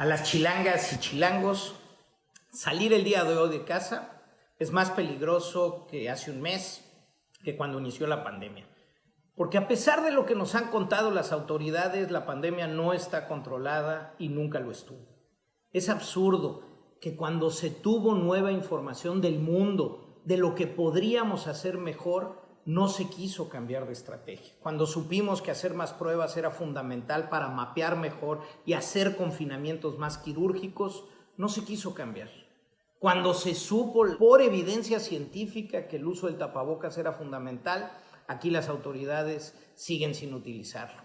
a las chilangas y chilangos, salir el día de hoy de casa es más peligroso que hace un mes, que cuando inició la pandemia. Porque a pesar de lo que nos han contado las autoridades, la pandemia no está controlada y nunca lo estuvo. Es absurdo que cuando se tuvo nueva información del mundo, de lo que podríamos hacer mejor, no se quiso cambiar de estrategia. Cuando supimos que hacer más pruebas era fundamental para mapear mejor y hacer confinamientos más quirúrgicos, no se quiso cambiar. Cuando se supo por evidencia científica que el uso del tapabocas era fundamental, aquí las autoridades siguen sin utilizarlo.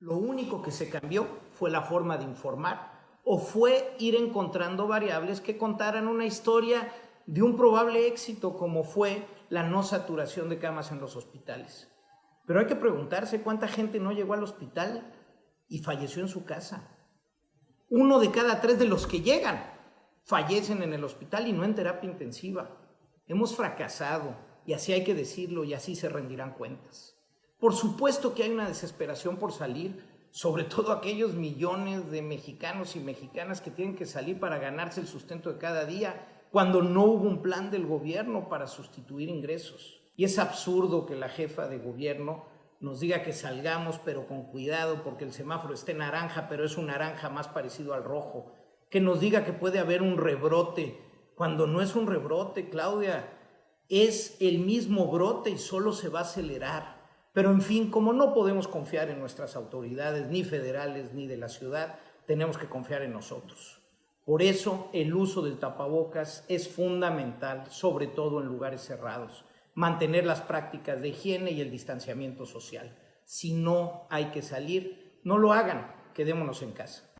Lo único que se cambió fue la forma de informar o fue ir encontrando variables que contaran una historia de un probable éxito como fue la no saturación de camas en los hospitales. Pero hay que preguntarse cuánta gente no llegó al hospital y falleció en su casa. Uno de cada tres de los que llegan fallecen en el hospital y no en terapia intensiva. Hemos fracasado y así hay que decirlo y así se rendirán cuentas. Por supuesto que hay una desesperación por salir, sobre todo aquellos millones de mexicanos y mexicanas que tienen que salir para ganarse el sustento de cada día cuando no hubo un plan del gobierno para sustituir ingresos. Y es absurdo que la jefa de gobierno nos diga que salgamos pero con cuidado porque el semáforo esté naranja pero es un naranja más parecido al rojo que nos diga que puede haber un rebrote, cuando no es un rebrote, Claudia, es el mismo brote y solo se va a acelerar. Pero en fin, como no podemos confiar en nuestras autoridades, ni federales ni de la ciudad, tenemos que confiar en nosotros. Por eso el uso del tapabocas es fundamental, sobre todo en lugares cerrados. Mantener las prácticas de higiene y el distanciamiento social. Si no hay que salir, no lo hagan, quedémonos en casa.